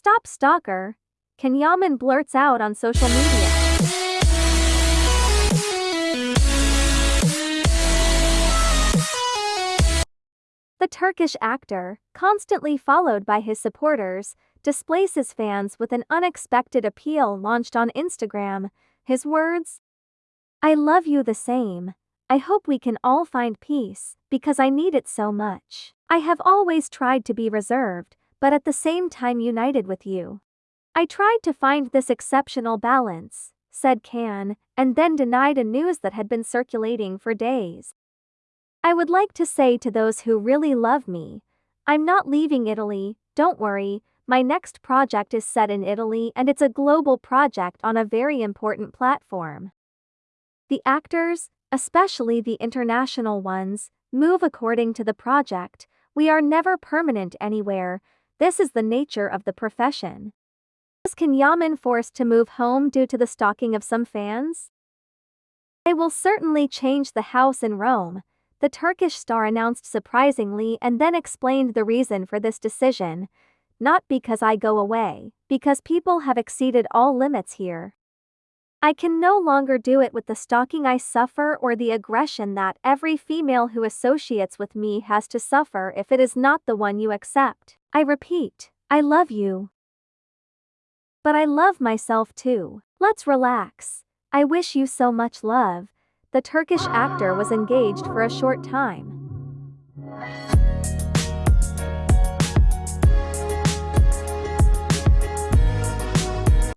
Stop stalker, Can Yaman blurts out on social media. The Turkish actor, constantly followed by his supporters, displays his fans with an unexpected appeal launched on Instagram. His words I love you the same. I hope we can all find peace, because I need it so much. I have always tried to be reserved, but at the same time united with you. I tried to find this exceptional balance, said Can, and then denied a news that had been circulating for days. I would like to say to those who really love me, I'm not leaving Italy, don't worry, my next project is set in Italy and it's a global project on a very important platform. The actors, especially the international ones, move according to the project, we are never permanent anywhere, this is the nature of the profession. Was Can Yaman forced to move home due to the stalking of some fans? I will certainly change the house in Rome, the Turkish star announced surprisingly and then explained the reason for this decision. Not because I go away, because people have exceeded all limits here. I can no longer do it with the stalking I suffer or the aggression that every female who associates with me has to suffer if it is not the one you accept. I repeat, I love you. But I love myself too. Let's relax. I wish you so much love the Turkish actor was engaged for a short time.